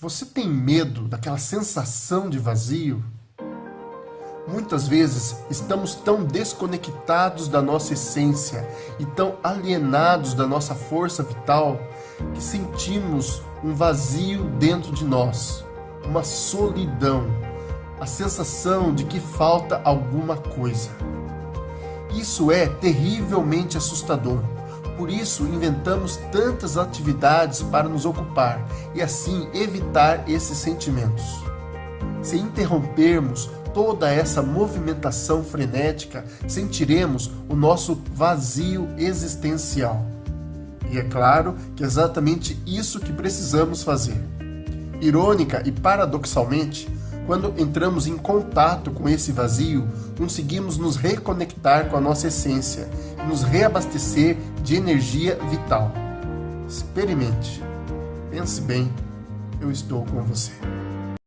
Você tem medo daquela sensação de vazio? Muitas vezes estamos tão desconectados da nossa essência e tão alienados da nossa força vital que sentimos um vazio dentro de nós, uma solidão, a sensação de que falta alguma coisa. Isso é terrivelmente assustador por isso, inventamos tantas atividades para nos ocupar e assim evitar esses sentimentos. Se interrompermos toda essa movimentação frenética, sentiremos o nosso vazio existencial. E é claro que é exatamente isso que precisamos fazer. Irônica e paradoxalmente, quando entramos em contato com esse vazio, conseguimos nos reconectar com a nossa essência e nos reabastecer de energia vital. Experimente. Pense bem, eu estou com você.